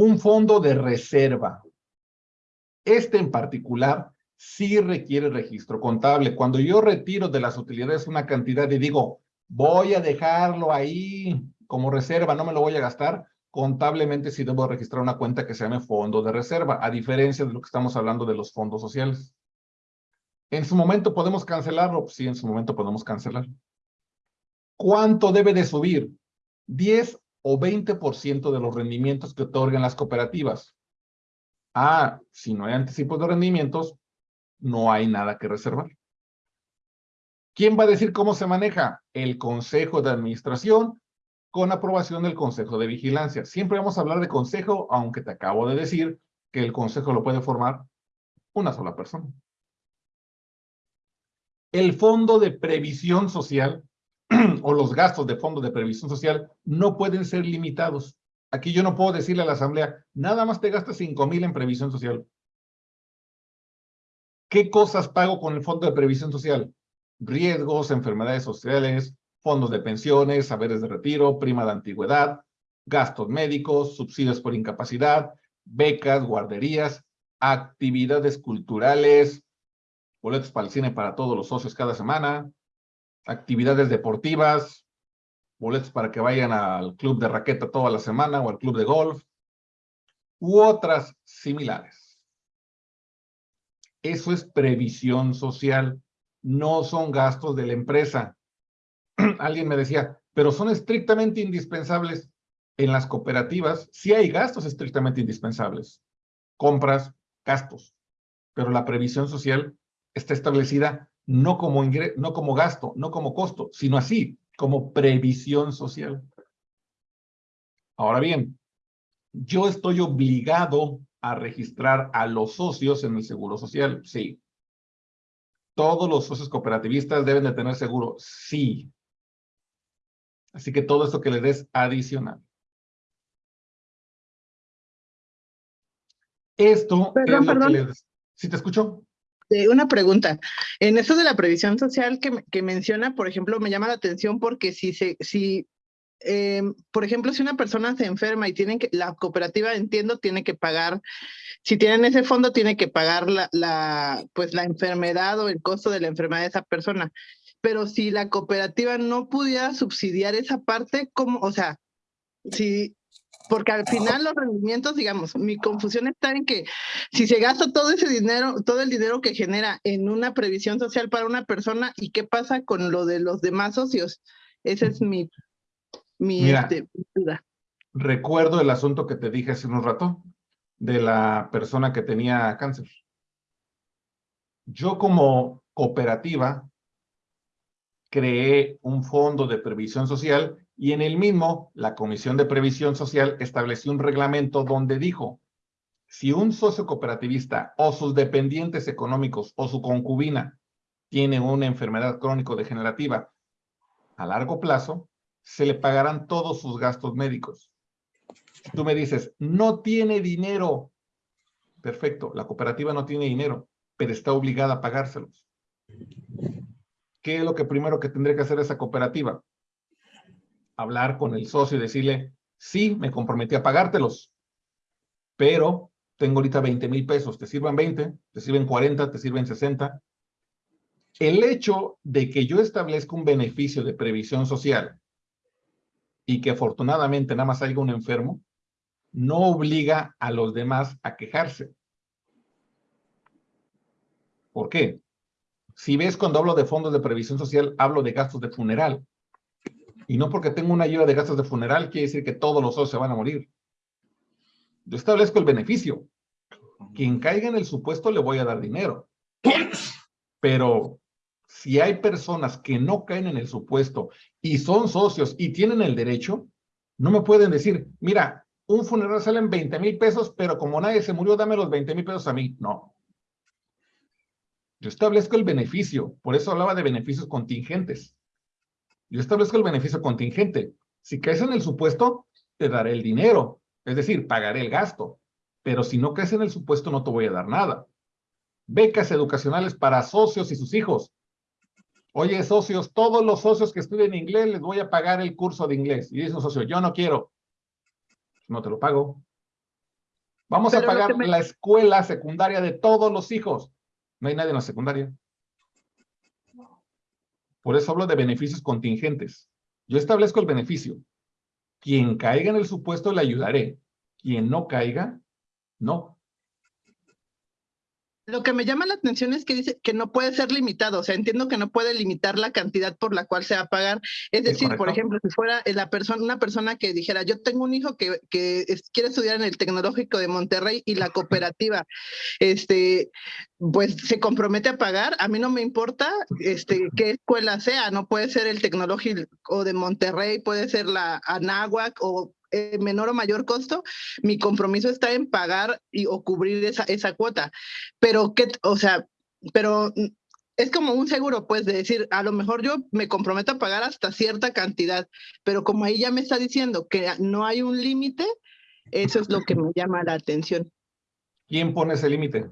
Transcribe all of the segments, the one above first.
Un fondo de reserva. Este en particular sí requiere registro contable. Cuando yo retiro de las utilidades una cantidad y digo, voy a dejarlo ahí como reserva, no me lo voy a gastar, contablemente sí debo registrar una cuenta que se llame fondo de reserva, a diferencia de lo que estamos hablando de los fondos sociales. ¿En su momento podemos cancelarlo? Sí, en su momento podemos cancelar. ¿Cuánto debe de subir? 10 o 20% de los rendimientos que otorgan las cooperativas. Ah, si no hay anticipos de rendimientos, no hay nada que reservar. ¿Quién va a decir cómo se maneja? El Consejo de Administración con aprobación del Consejo de Vigilancia. Siempre vamos a hablar de consejo, aunque te acabo de decir que el consejo lo puede formar una sola persona. El Fondo de Previsión Social o los gastos de Fondo de Previsión Social no pueden ser limitados. Aquí yo no puedo decirle a la Asamblea, nada más te gastas 5 mil en previsión social. ¿Qué cosas pago con el Fondo de Previsión Social? Riesgos, enfermedades sociales, fondos de pensiones, saberes de retiro, prima de antigüedad, gastos médicos, subsidios por incapacidad, becas, guarderías, actividades culturales, boletos para el cine para todos los socios cada semana, actividades deportivas, boletos para que vayan al club de raqueta toda la semana o al club de golf, u otras similares. Eso es previsión social, no son gastos de la empresa. Alguien me decía, pero son estrictamente indispensables en las cooperativas. Sí hay gastos estrictamente indispensables, compras, gastos, pero la previsión social está establecida no como, no como gasto, no como costo, sino así, como previsión social. Ahora bien, yo estoy obligado a registrar a los socios en el seguro social, sí. Todos los socios cooperativistas deben de tener seguro, sí. Así que todo esto que le des adicional. Esto es lo que les... ¿Sí te escucho? Una pregunta. En eso de la previsión social que, menciona, por ejemplo, me llama la atención porque si se, si, eh, por ejemplo, si una persona se enferma y tienen que, la cooperativa, entiendo, tiene que pagar, si tienen ese fondo, tiene que pagar la, la, pues la enfermedad o el costo de la enfermedad de esa persona. Pero si la cooperativa no pudiera subsidiar esa parte, ¿cómo? O sea, si porque al final los rendimientos, digamos, mi confusión está en que si se gasta todo ese dinero, todo el dinero que genera en una previsión social para una persona, ¿y qué pasa con lo de los demás socios? Esa es mi, mi este, duda. Recuerdo el asunto que te dije hace un rato de la persona que tenía cáncer. Yo como cooperativa creé un fondo de previsión social y en el mismo, la Comisión de Previsión Social estableció un reglamento donde dijo, si un socio cooperativista o sus dependientes económicos o su concubina tiene una enfermedad crónico-degenerativa a largo plazo, se le pagarán todos sus gastos médicos. Tú me dices, no tiene dinero, perfecto, la cooperativa no tiene dinero, pero está obligada a pagárselos. ¿Qué es lo que primero que tendría que hacer esa cooperativa? Hablar con el socio y decirle, sí, me comprometí a pagártelos, pero tengo ahorita 20 mil pesos, te sirven 20, te sirven 40, te sirven 60. El hecho de que yo establezca un beneficio de previsión social y que afortunadamente nada más haya un enfermo, no obliga a los demás a quejarse. ¿Por qué? Si ves cuando hablo de fondos de previsión social, hablo de gastos de funeral. Y no porque tengo una ayuda de gastos de funeral quiere decir que todos los socios se van a morir. Yo establezco el beneficio. Quien caiga en el supuesto le voy a dar dinero. Pero si hay personas que no caen en el supuesto y son socios y tienen el derecho, no me pueden decir, mira, un funeral sale en 20 mil pesos, pero como nadie se murió, dame los 20 mil pesos a mí. No. Yo establezco el beneficio, por eso hablaba de beneficios contingentes. Yo establezco el beneficio contingente. Si caes en el supuesto, te daré el dinero, es decir, pagaré el gasto. Pero si no caes en el supuesto, no te voy a dar nada. Becas educacionales para socios y sus hijos. Oye, socios, todos los socios que estudien inglés les voy a pagar el curso de inglés. Y dice un socio, yo no quiero. No te lo pago. Vamos Pero a pagar me- la escuela secundaria de todos los hijos. No hay nadie en la secundaria. Por eso hablo de beneficios contingentes. Yo establezco el beneficio. Quien caiga en el supuesto le ayudaré. Quien no caiga, no. Lo que me llama la atención es que dice que no puede ser limitado, o sea, entiendo que no puede limitar la cantidad por la cual se va a pagar. Es decir, por ejemplo, si fuera la persona, una persona que dijera, yo tengo un hijo que, que es- quiere estudiar en el Tecnológico de Monterrey y la cooperativa, este, pues se compromete a pagar, a mí no me importa este, qué escuela sea, no puede ser el Tecnológico de Monterrey, puede ser la Anáhuac o eh, menor o mayor costo, mi compromiso está en pagar y, o cubrir esa, esa cuota pero qué, o sea, pero mm, es como un seguro, pues, de decir, a lo mejor yo me comprometo a pagar hasta cierta cantidad, pero como ahí ya me está diciendo que no hay un límite, eso es lo que me llama la atención. ¿Quién pone ese límite?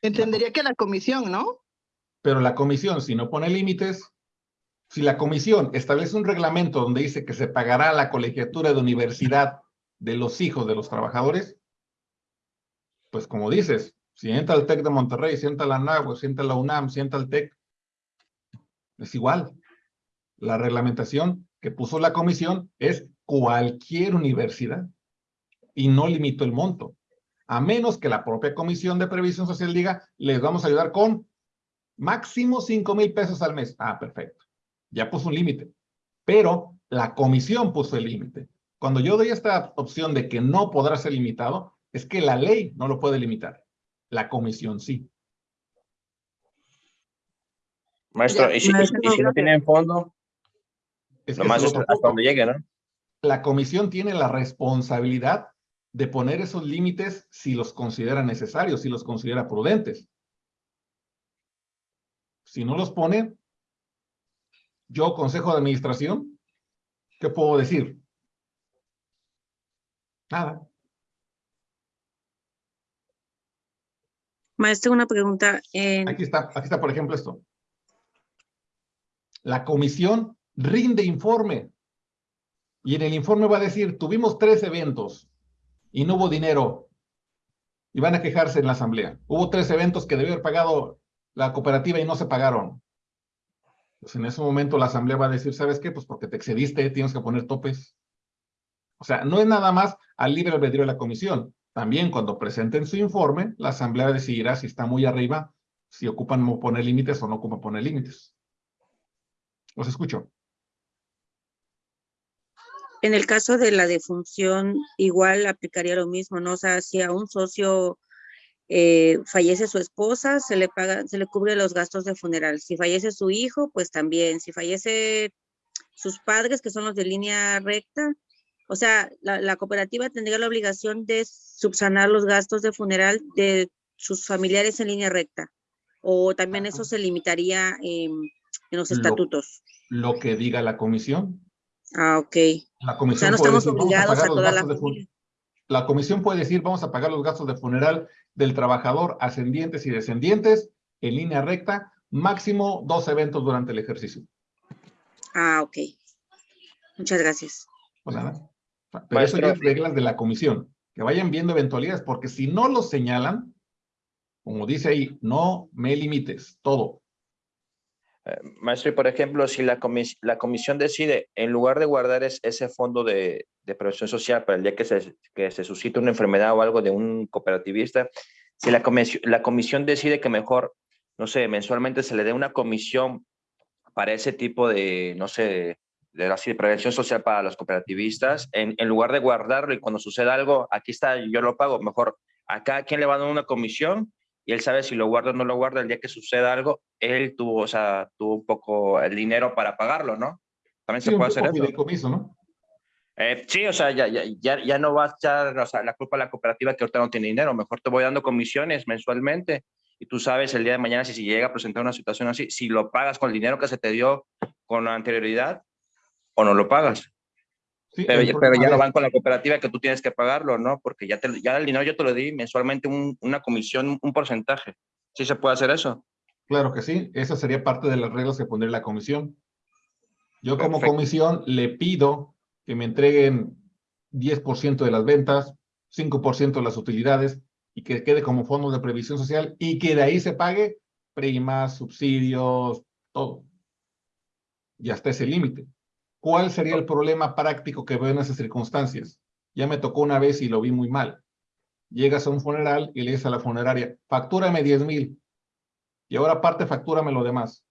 Entendería que la comisión, ¿no? Pero la comisión, si no pone límites, si la comisión establece un reglamento donde dice que se pagará la colegiatura de universidad de los hijos de los trabajadores, pues como dices, si entra el TEC de Monterrey, si entra la NAGUA, si entra la UNAM, si entra el TEC, es igual. La reglamentación que puso la comisión es cualquier universidad y no limitó el monto. A menos que la propia Comisión de Previsión Social diga, les vamos a ayudar con máximo 5 mil pesos al mes. Ah, perfecto. Ya puso un límite. Pero la comisión puso el límite. Cuando yo doy esta opción de que no podrá ser limitado, es que la ley no lo puede limitar. La comisión sí. Maestro, Ya, y si, maestro, y si no tienen fondo, Es nomás es hasta, donde llegue, ¿no? La comisión tiene la responsabilidad de poner esos límites si los considera necesarios, si los considera prudentes. Si no los pone, yo, consejo de administración, ¿qué puedo decir? Nada. Maestro, una pregunta. Aquí está, aquí está, por ejemplo, esto. La comisión rinde informe. Y en el informe va a decir, tuvimos tres eventos y no hubo dinero. Y van a quejarse en la asamblea. Hubo tres eventos que debió haber pagado la cooperativa y no se pagaron. En ese momento la asamblea va a decir, ¿sabes qué? Pues porque te excediste, tienes que poner topes. O sea, no es nada más al libre albedrío de la comisión. También cuando presenten su informe, la asamblea decidirá si está muy arriba, si ocupan poner límites o no ocupan poner límites. Los escucho. En el caso de la defunción, igual aplicaría lo mismo, ¿no? O sea, si a un socio eh, fallece su esposa, se le paga, se le cubre los gastos de funeral. Si fallece su hijo, pues también. Si fallece sus padres, que son los de línea recta, o sea, la, la cooperativa tendría la obligación de subsanar los gastos de funeral de sus familiares en línea recta. O también eso se limitaría en los Lo- estatutos. Lo que diga la comisión. Ah, ok. La O comisión sea, no estamos obligados a los toda la familia. La comisión puede decir, vamos a pagar los gastos de funeral del trabajador ascendientes y descendientes en línea recta, máximo dos eventos durante el ejercicio. Ah, ok. Muchas gracias. Pues nada. Pero eso ya es reglas de la comisión, que vayan viendo eventualidades, porque si no lo señalan, como dice ahí, no me limites, todo. Maestro, por ejemplo, si la, comis- la comisión decide, en lugar de guardar es- ese fondo de, de social para el día que se, que se suscite una enfermedad o algo de un cooperativista, si la, comisi- la comisión decide que mejor, no sé, mensualmente se le dé una comisión para ese tipo de, no sé, de, de prevención social para los cooperativistas, en, lugar de guardarlo y cuando suceda algo, aquí está, yo lo pago, mejor acá quien le va a dar una comisión y él sabe si lo guarda o no lo guarda el día que suceda algo, él tuvo, o sea, tuvo un poco el dinero para pagarlo, ¿no? También Sí, se puede hacer eso. fideicomiso, ¿no? Eh, sí, o sea, ya, ya, ya, ya no va a echar o sea, la culpa a la cooperativa que ahorita no tiene dinero, mejor te voy dando comisiones mensualmente y tú sabes el día de mañana si, si llega a presentar una situación así, si lo pagas con el dinero que se te dio con anterioridad o no lo pagas. Sí, Pero, ya- pero es- van con la cooperativa que tú tienes que pagarlo, ¿no? Porque ya, te, ya el dinero yo te lo di mensualmente un- una comisión, un porcentaje. ¿Sí se puede hacer eso? Claro que sí, esa sería parte de las reglas que pondría la comisión. Yo como comisión le pido que me entreguen 10% de las ventas, 5% de las utilidades, y que quede como fondos de previsión social, y que de ahí se pague primas, subsidios, todo. Y hasta ese límite. ¿Cuál sería el problema práctico que veo en esas circunstancias? Ya me tocó una vez y lo vi muy mal. Llegas a un funeral y le dices a la funeraria, factúrame 10 mil. Y ahora aparte factúrame lo demás.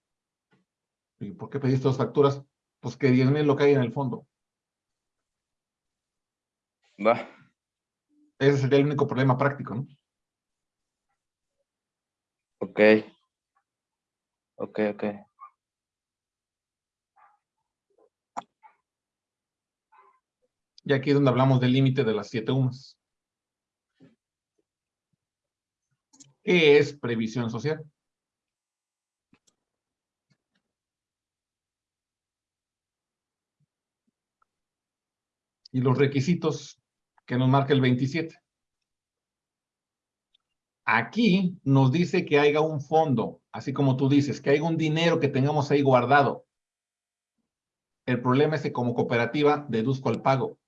¿Y por qué pediste dos facturas? Pues que 10 mil lo que hay en el fondo. Va. Ese sería el único problema práctico, ¿no? Ok. Ok, ok. Y aquí es donde hablamos del límite de las siete UMAS. ¿Qué es previsión social? Y los requisitos que nos marca el 27. Aquí nos dice que haya un fondo, así como tú dices, que haya un dinero que tengamos ahí guardado. El problema es que como cooperativa deduzco el pago.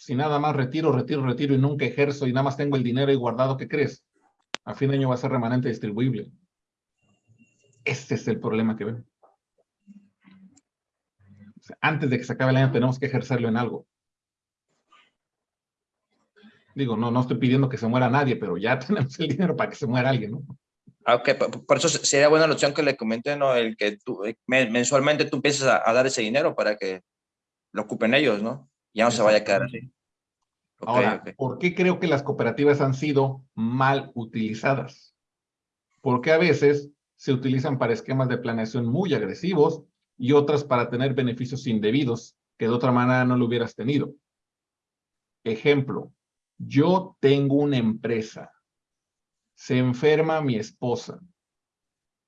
Si nada más retiro, retiro, retiro y nunca ejerzo y nada más tengo el dinero ahí guardado, ¿qué crees? A fin de año va a ser remanente distribuible. Ese es el problema que veo. Antes de que se acabe el año tenemos que ejercerlo en algo. Digo, no, no estoy pidiendo que se muera nadie, pero ya tenemos el dinero para que se muera alguien, ¿no? Ah, ok, por, eso sería buena la opción que le comenté, ¿no? El que eh, men- mensualmente tú empieces a, a dar ese dinero para que lo ocupen ellos, ¿no? Ya no se vaya a quedar así. Ahora. ¿por qué creo que las cooperativas han sido mal utilizadas? Porque a veces se utilizan para esquemas de planeación muy agresivos y otras para tener beneficios indebidos que de otra manera no lo hubieras tenido. Ejemplo, yo tengo una empresa, se enferma mi esposa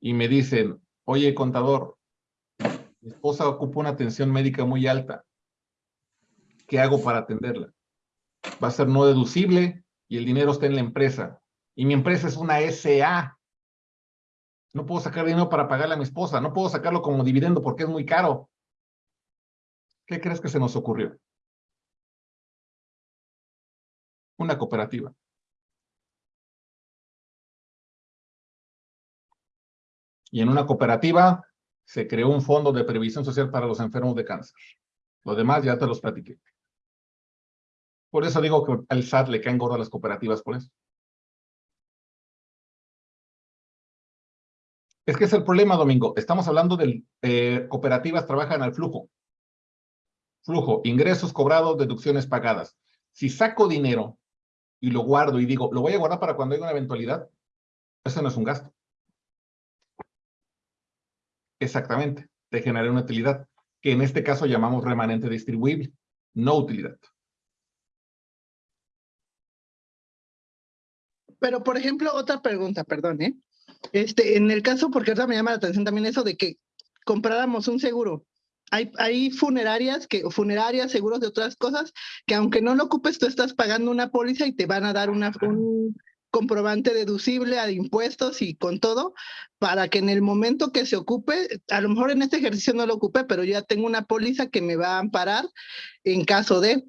y me dicen, oye contador, mi esposa ocupa una atención médica muy alta, ¿qué hago para atenderla? va a ser no deducible y el dinero está en la empresa. Y mi empresa es una SA. No puedo sacar dinero para pagarle a mi esposa. No puedo sacarlo como dividendo porque es muy caro. ¿Qué crees que se nos ocurrió? Una cooperativa. Y en una cooperativa se creó un fondo de previsión social para los enfermos de cáncer. Lo demás ya te los platiqué. Por eso digo que al SAT le caen gordas las cooperativas por eso. Es que es el problema, Domingo. Estamos hablando de eh, cooperativas trabajan al flujo. Flujo, ingresos cobrados, deducciones pagadas. Si saco dinero y lo guardo y digo, lo voy a guardar para cuando haya una eventualidad, eso no es un gasto. Exactamente, te genera una utilidad, que en este caso llamamos remanente distribuible, no utilidad. Pero, por ejemplo, otra pregunta, perdón, ¿eh? Este, en el caso, porque ahorita me llama la atención también eso de que compráramos un seguro. Hay, hay funerarias, que, funerarias, seguros de otras cosas, que aunque no lo ocupes, tú estás pagando una póliza y te van a dar una, un comprobante deducible a impuestos y con todo, para que en el momento que se ocupe, a lo mejor en este ejercicio no lo ocupé, pero ya tengo una póliza que me va a amparar en caso de.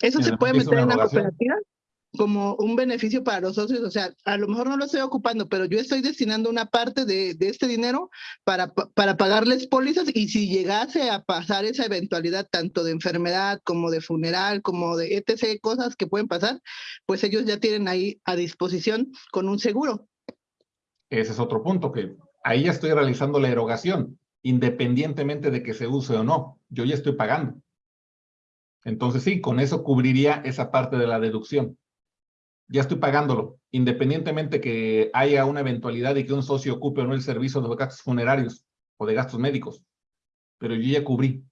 ¿Eso ¿Y se puede meter en la cooperativa? Como un beneficio para los socios, o sea, a lo mejor no lo estoy ocupando, pero yo estoy destinando una parte de, de este dinero para, pa- para pagarles pólizas y si llegase a pasar esa eventualidad tanto de enfermedad como de funeral, como de etc., cosas que pueden pasar, pues ellos ya tienen ahí a disposición con un seguro. Ese es otro punto, que ahí ya estoy realizando la erogación, independientemente de que se use o no. Yo ya estoy pagando. Entonces sí, con eso cubriría esa parte de la deducción. Ya estoy pagándolo, independientemente que haya una eventualidad y que un socio ocupe o no el servicio de gastos funerarios o de gastos médicos. Pero yo ya cubrí.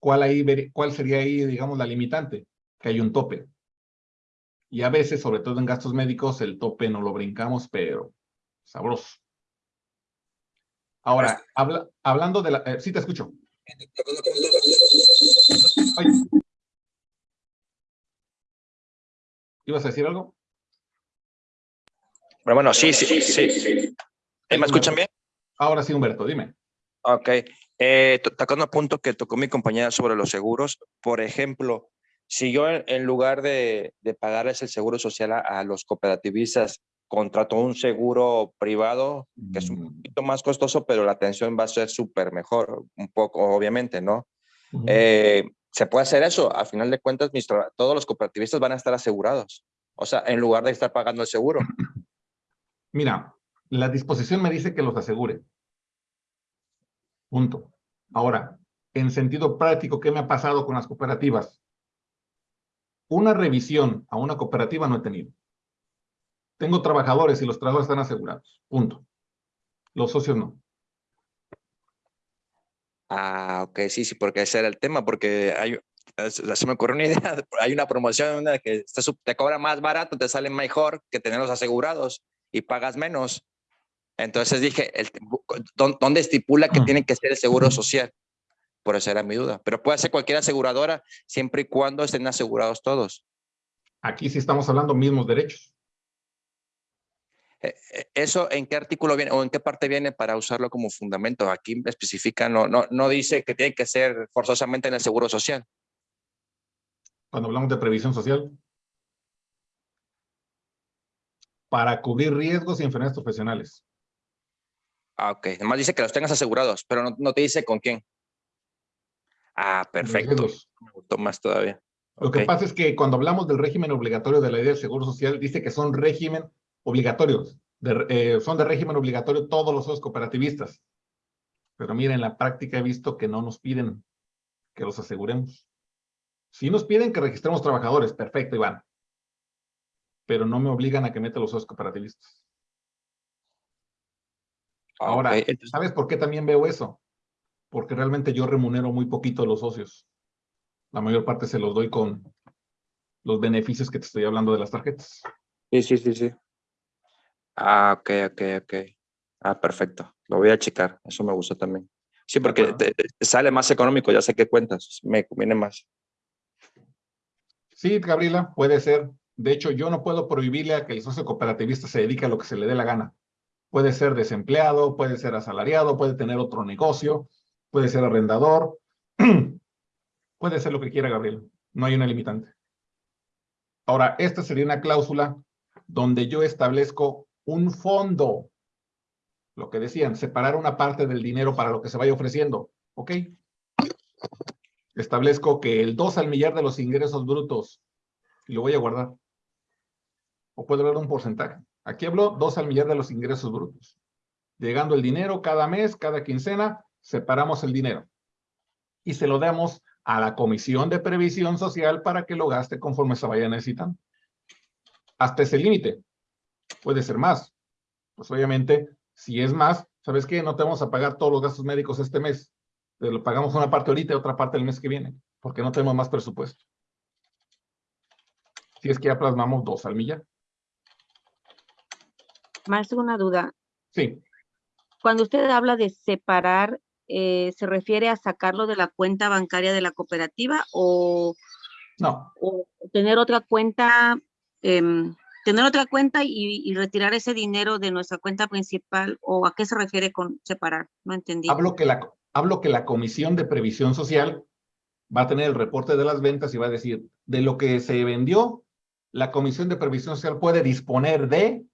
¿Cuál, ahí, ¿Cuál sería ahí, digamos, la limitante? Que hay un tope. Y a veces, sobre todo en gastos médicos, el tope no lo brincamos, pero sabroso. Ahora, habla, hablando de la... eh, sí, te escucho. Ay. ¿Ibas a decir algo? Pero bueno, sí, sí, sí. ¿Eh, ¿Me escuchan bien? Ahora sí, Humberto, dime. Ok. Eh, to- tocando un punto que tocó mi compañera sobre los seguros, por ejemplo, si yo en, en lugar de, de pagarles el seguro social a, a los cooperativistas, contrato un seguro privado, que es un Mm, poquito más costoso, pero la atención va a ser súper mejor, un poco, obviamente, ¿no? ujú. Eh, se puede hacer eso. Al final de cuentas, todos los cooperativistas van a estar asegurados. O sea, en lugar de estar pagando el seguro. Mira, la disposición me dice que los asegure. Punto. Ahora, en sentido práctico, ¿qué me ha pasado con las cooperativas? Una revisión a una cooperativa no he tenido. Tengo trabajadores y los trabajadores están asegurados. Punto. Los socios no. Ah, ok, sí, sí, porque ese era el tema, porque hay, es- se me ocurrió una idea, hay una promoción que te, cobra más barato, te sale mejor que tenerlos asegurados y pagas menos. Entonces dije, el, bu- ¿dó- ¿dónde estipula que Ah. tiene que ser el seguro social? Por eso era mi duda. Pero puede ser cualquier aseguradora siempre y cuando estén asegurados todos. Aquí sí estamos hablando mismos derechos. Eh, eh, ¿Eso en qué artículo viene o en qué parte viene para usarlo como fundamento? Aquí especifica, no, no, no dice que tiene que ser forzosamente en el seguro social. Cuando hablamos de previsión social. Para cubrir riesgos y enfermedades profesionales. Ah, ok. Además dice que los tengas asegurados, pero no, no te dice con quién. Ah, perfecto. Riesgos. Me gustó más todavía. Lo que pasa es que cuando hablamos del régimen obligatorio de la ley del Seguro Social, dice que son régimen obligatorios. de- eh, son de régimen obligatorio todos los socios cooperativistas. Pero miren, en la práctica he visto que no nos piden que los aseguremos. Si nos piden que registremos trabajadores, perfecto, Iván. Pero no me obligan a que meta los socios cooperativistas. Ah, Ahora. Entonces, ¿sabes por qué también veo eso? Porque realmente yo remunero muy poquito a los socios. La mayor parte se los doy con los beneficios que te estoy hablando de las tarjetas. Sí, sí, sí, sí. Ah, ok, ok, ok. Ah, perfecto. Lo voy a checar. Eso me gustó también. Sí, porque acuerdo. te- te sale más económico, ya sé qué cuentas. Me conviene más. Sí, Gabriela, puede ser. De hecho, yo no puedo prohibirle a que el socio cooperativista se dedique a lo que se le dé la gana. Puede ser desempleado, puede ser asalariado, puede tener otro negocio, puede ser arrendador. puede ser lo que quiera, Gabriela. No hay una limitante. Ahora, esta sería una cláusula donde yo establezco un fondo. Lo que decían, separar una parte del dinero para lo que se vaya ofreciendo. ¿Ok? Establezco que el 2 al millar de los ingresos brutos y lo voy a guardar. O puedo hablar un porcentaje. Aquí hablo 2 al millar de los ingresos brutos. Llegando el dinero cada mes, cada quincena, separamos el dinero. Y se lo damos a la Comisión de Previsión Social para que lo gaste conforme se vaya necesitando. Hasta ese límite. Puede ser más. Pues obviamente, si es más, ¿sabes qué? No te vamos a pagar todos los gastos médicos este mes. Te lo pagamos una parte ahorita y otra parte el mes que viene, porque no tenemos más presupuesto. Si es que ya plasmamos dos al millar. Maestro, una duda. Sí, Cuando usted habla de separar, eh, ¿se refiere a sacarlo de la cuenta bancaria de la cooperativa o, no, o tener otra cuenta, em, tener otra cuenta y, retirar ese dinero de nuestra cuenta principal? ¿O a qué se refiere con separar? No entendí. hablo que, la, hablo que la Comisión de Previsión Social va a tener el reporte de las ventas y va a decir, de lo que se vendió, la Comisión de Previsión Social puede disponer de,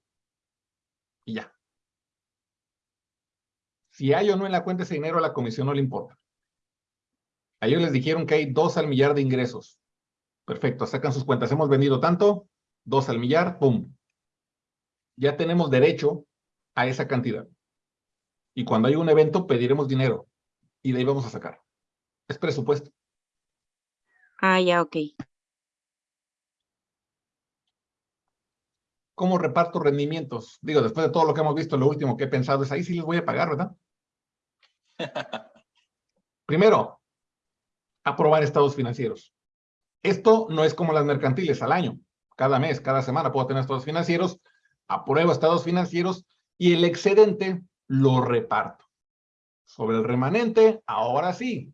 y ya. Si hay o no en la cuenta ese dinero, a la comisión no le importa. A ellos les dijeron que hay dos al millar de ingresos. Perfecto, sacan sus cuentas. Hemos vendido tanto, dos al millar, pum. Ya tenemos derecho a esa cantidad. Y cuando hay un evento, pediremos dinero. Y de ahí vamos a sacar. Es presupuesto. Ah, ya, ok. ¿Cómo reparto rendimientos? Digo, después de todo lo que hemos visto, lo último que he pensado es, ahí sí les voy a pagar, ¿verdad? Primero, aprobar estados financieros. Esto no es como las mercantiles al año. Cada mes, cada semana puedo tener estados financieros, apruebo estados financieros y el excedente lo reparto. Sobre el remanente, ahora sí,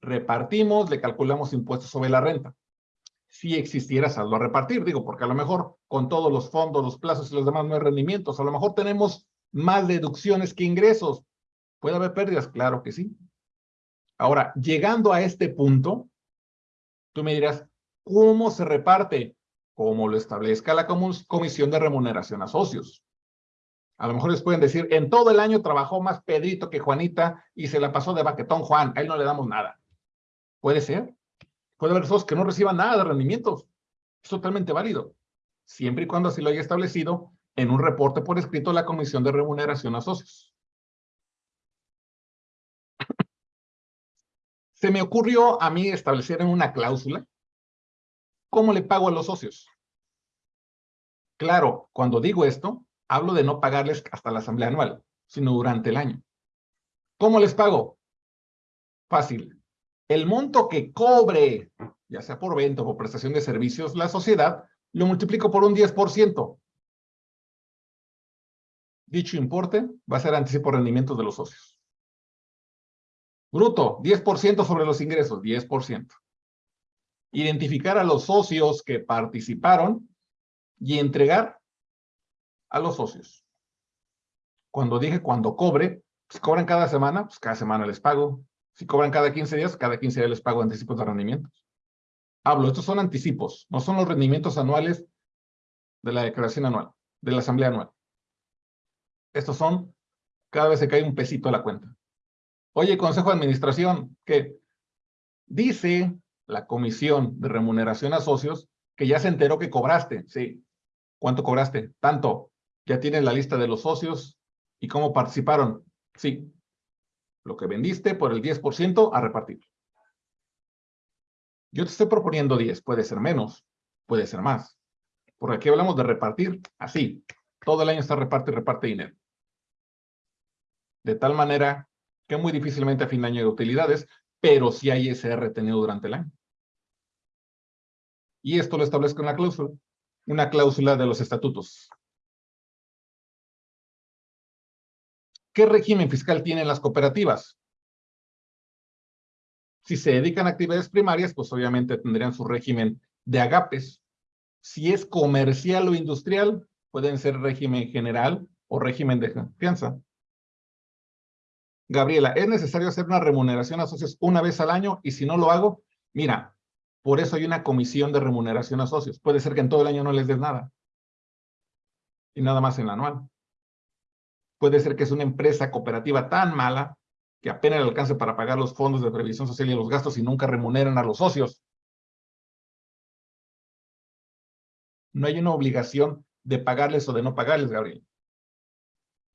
repartimos, le calculamos impuestos sobre la renta. Si existiera saldo a repartir, digo, porque a lo mejor con todos los fondos, los plazos y los demás no hay rendimientos, a lo mejor tenemos más deducciones que ingresos. ¿Puede haber pérdidas? Claro que sí. Ahora, llegando a este punto, tú me dirás, ¿cómo se reparte? Como lo establezca la Comisión de Remuneración a Socios. A lo mejor les pueden decir, en todo el año trabajó más Pedrito que Juanita y se la pasó de baquetón Juan, a él no le damos nada. Puede ser. Puede haber socios que no reciban nada de rendimientos. Es totalmente válido. Siempre y cuando así lo haya establecido en un reporte por escrito la Comisión de Remuneración a Socios. Se me ocurrió a mí establecer en una cláusula cómo le pago a los socios. Claro, cuando digo esto, hablo de no pagarles hasta la asamblea anual, sino durante el año. ¿Cómo les pago? Fácil. El monto que cobre, ya sea por venta o por prestación de servicios, la sociedad, lo multiplico por un 10%. Dicho importe va a ser anticipo rendimientos de los socios. Bruto, 10% sobre los ingresos, 10%. Identificar a los socios que participaron y entregar a los socios. Cuando dije cuando cobre, si cobran cada semana, pues cada semana les pago. Si cobran cada 15 días, cada 15 días les pago anticipos de rendimientos. Hablo, estos son anticipos, no son los rendimientos anuales de la declaración anual, de la asamblea anual. Estos son, cada vez se cae un pesito a la cuenta. Oye, Consejo de Administración, que dice la Comisión de Remuneración a Socios que ya se enteró que cobraste. Sí. ¿Cuánto cobraste? Tanto. Ya tienes la lista de los socios y cómo participaron. Sí. Lo que vendiste por el 10% a repartir. Yo te estoy proponiendo 10. Puede ser menos, puede ser más. Porque aquí hablamos de repartir así. Todo el año está reparte y reparte dinero. De tal manera que muy difícilmente a fin de año hay utilidades, pero sí hay ese retenido durante el año. Y esto lo establezco en la cláusula, una cláusula de los estatutos. ¿Qué régimen fiscal tienen las cooperativas? Si se dedican a actividades primarias, pues obviamente tendrían su régimen de agapes. Si es comercial o industrial, pueden ser régimen general o régimen de confianza. Gabriela, ¿es necesario hacer una remuneración a socios una vez al año? Y si no lo hago, mira, por eso hay una comisión de remuneración a socios. Puede ser que en todo el año no les des nada. Y nada más en la anual. Puede ser que es una empresa cooperativa tan mala que apenas le alcance para pagar los fondos de previsión social y los gastos y nunca remuneran a los socios. No hay una obligación de pagarles o de no pagarles, Gabriel.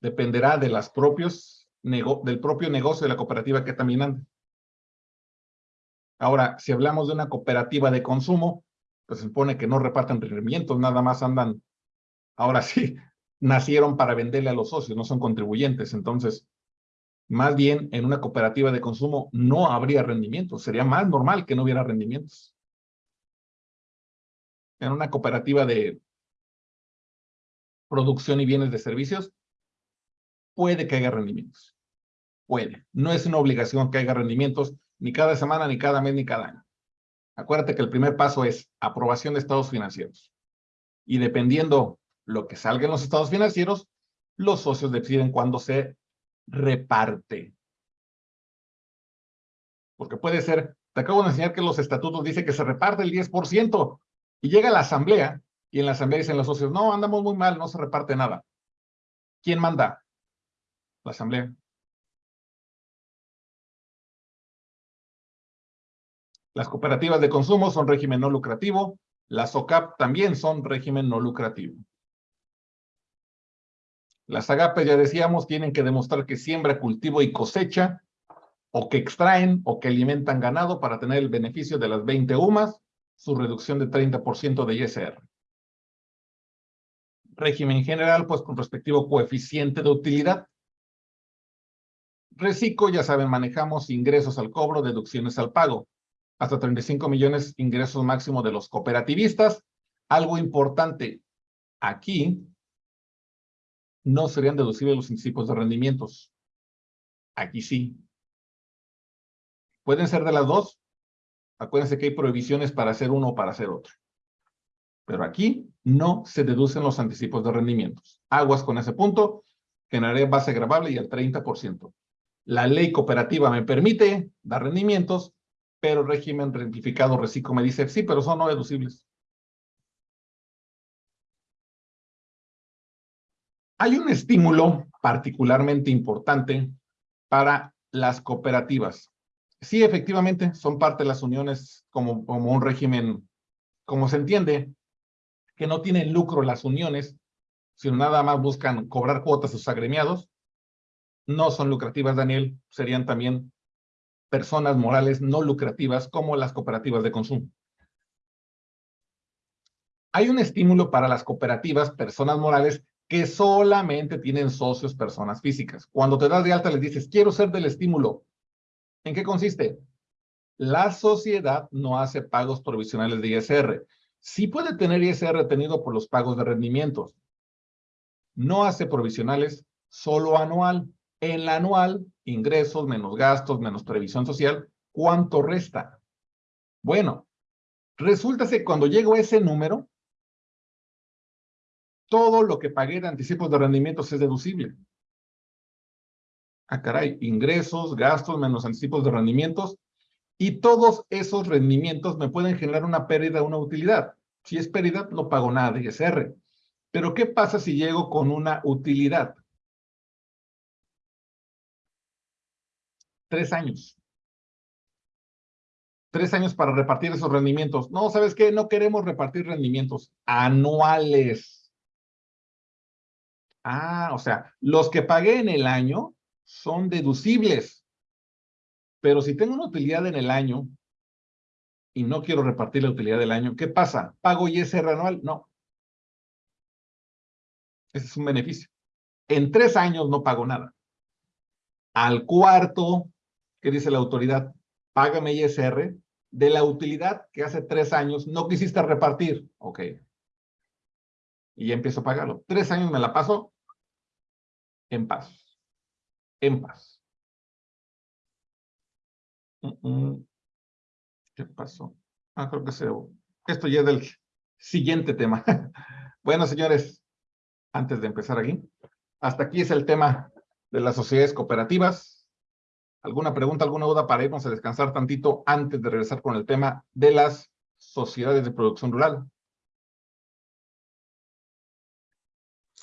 Dependerá de las propios del propio negocio de la cooperativa que también anda. Ahora, si hablamos de una cooperativa de consumo, pues se supone que no reparten rendimientos, nada más andan, ahora sí, nacieron para venderle a los socios, no son contribuyentes. Entonces, más bien en una cooperativa de consumo no habría rendimientos. Sería más normal que no hubiera rendimientos. En una cooperativa de producción y bienes de servicios, puede que haya rendimientos. Puede. No es una obligación que haya rendimientos ni cada semana, ni cada mes, ni cada año. Acuérdate que el primer paso es aprobación de estados financieros. Y dependiendo lo que salga en los estados financieros, los socios deciden cuándo se reparte. Porque puede ser, te acabo de enseñar que los estatutos dicen que se reparte el 10% y llega la asamblea y en la asamblea dicen los socios, no, andamos muy mal, no se reparte nada. ¿Quién manda? La asamblea. Las cooperativas de consumo son régimen no lucrativo, las OCAP también son régimen no lucrativo. Las agapes, ya decíamos, tienen que demostrar que siembra, cultivo y cosecha, o que extraen o que alimentan ganado para tener el beneficio de las 20 UMAS, su reducción de 30% de ISR. Régimen general, pues con respectivo coeficiente de utilidad. Reciclo, ya saben, manejamos ingresos al cobro, deducciones al pago. Hasta 35 millones ingresos máximo de los cooperativistas. Algo importante, aquí no serían deducibles los principios de rendimientos. Aquí sí. Pueden ser de las dos. Acuérdense que hay prohibiciones para hacer uno o para hacer otro. Pero aquí no se deducen los anticipos de rendimientos. Aguas con ese punto, generaré base grabable y al 30%. la ley cooperativa me permite dar rendimientos, pero régimen simplificado reciclo me dice, sí, pero son no deducibles. Hay un estímulo particularmente importante para las cooperativas. Sí, efectivamente, son parte de las uniones como, como un régimen, como se entiende, que no tienen lucro las uniones, sino nada más buscan cobrar cuotas a sus agremiados. No son lucrativas, Daniel, serían también personas morales no lucrativas como las cooperativas de consumo. Hay un estímulo para las cooperativas, personas morales, que solamente tienen socios personas físicas. Cuando te das de alta les dices, quiero ser del estímulo. ¿En qué consiste? La sociedad no hace pagos provisionales de ISR. Sí puede tener ISR tenido por los pagos de rendimientos. No hace provisionales, solo anual. En la anual, ingresos menos gastos menos previsión social, ¿cuánto resta? Bueno, resulta que cuando llego a ese número, todo lo que pagué de anticipos de rendimientos es deducible. Ah, caray, ingresos, gastos, menos anticipos de rendimientos, y todos esos rendimientos me pueden generar una pérdida o una utilidad. Si es pérdida, no pago nada de ISR. Pero ¿qué pasa si llego con una utilidad? Tres años. Tres años para repartir esos rendimientos. No, ¿sabes qué? No queremos repartir rendimientos anuales. Ah, o sea, los que pagué en el año son deducibles. Pero si tengo una utilidad en el año y no quiero repartir la utilidad del año, ¿qué pasa? ¿Pago ISR anual? No. Ese es un beneficio. En tres años no pago nada. Al cuarto, ¿qué dice la autoridad? Págame ISR de la utilidad que hace tres años no quisiste repartir. Ok y ya empiezo a pagarlo. Tres años me la paso en paz. En paz. ¿Qué pasó? Ah, creo que se... Esto ya es del siguiente tema. bueno, señores, antes de empezar aquí, hasta aquí es el tema de las sociedades cooperativas. ¿Alguna pregunta, alguna duda para irnos a descansar tantito antes de regresar con el tema de las sociedades de producción rural?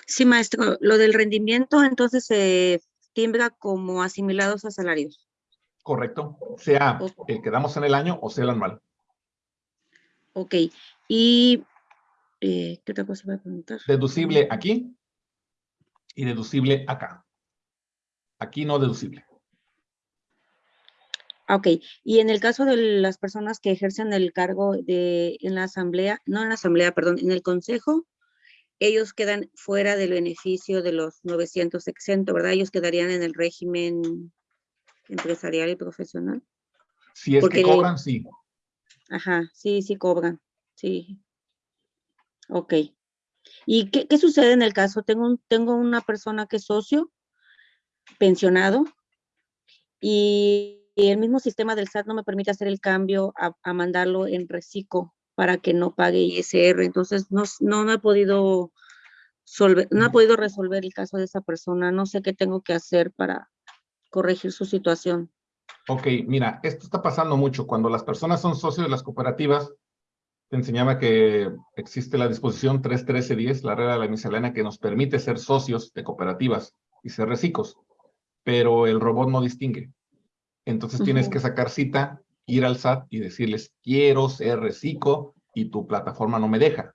Sí, maestro. Lo del rendimiento, entonces se timbra como asimilados a salarios. Correcto. Sea el que damos en el año o sea el anual. Ok. Y, eh, ¿qué otra cosa voy a preguntar? Deducible aquí y deducible acá. Aquí no deducible. Ok, y en el caso de las personas que ejercen el cargo de, en la asamblea, no en la asamblea, perdón, en el consejo, ellos quedan fuera del beneficio de los 900 exento, ¿verdad? Ellos quedarían en el régimen empresarial y profesional. Si es que cobran, sí. Ajá, sí, sí cobran, sí. Ok. ¿Y qué, qué, sucede en el caso? Tengo, tengo una persona que es socio, pensionado, y el mismo sistema del SAT no me permite hacer el cambio a, a mandarlo en reciclo para que no pague ISR. Entonces, no, no, he podido no he podido resolver el caso de esa persona. No sé qué tengo que hacer para corregir su situación. Ok, mira, esto está pasando mucho. Cuando las personas son socios de las cooperativas, te enseñaba que existe la disposición 31310, la regla de la miscelánea, que nos permite ser socios de cooperativas y ser recicos, pero el robot no distingue. Entonces tienes que sacar cita ir al SAT y decirles, quiero ser reciclo y tu plataforma no me deja.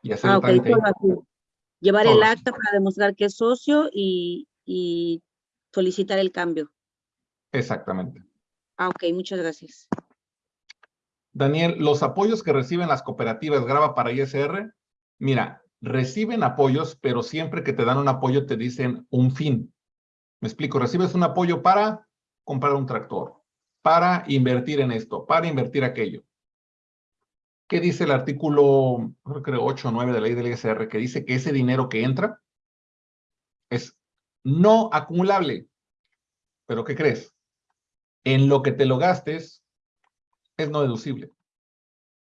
Y hacer ah, Llevar el acta para demostrar que es socio y, y solicitar el cambio. Exactamente. Ah, ok, muchas gracias. Daniel, los apoyos que reciben las cooperativas graba para ISR, mira, reciben apoyos, pero siempre que te dan un apoyo te dicen un fin. Me explico, recibes un apoyo para comprar un tractor, para invertir en esto, para invertir aquello. ¿Qué dice el artículo, creo 8 o 9 de la ley del ISR? Que dice que ese dinero que entra es no acumulable. ¿Pero qué crees? En lo que te lo gastes es no deducible.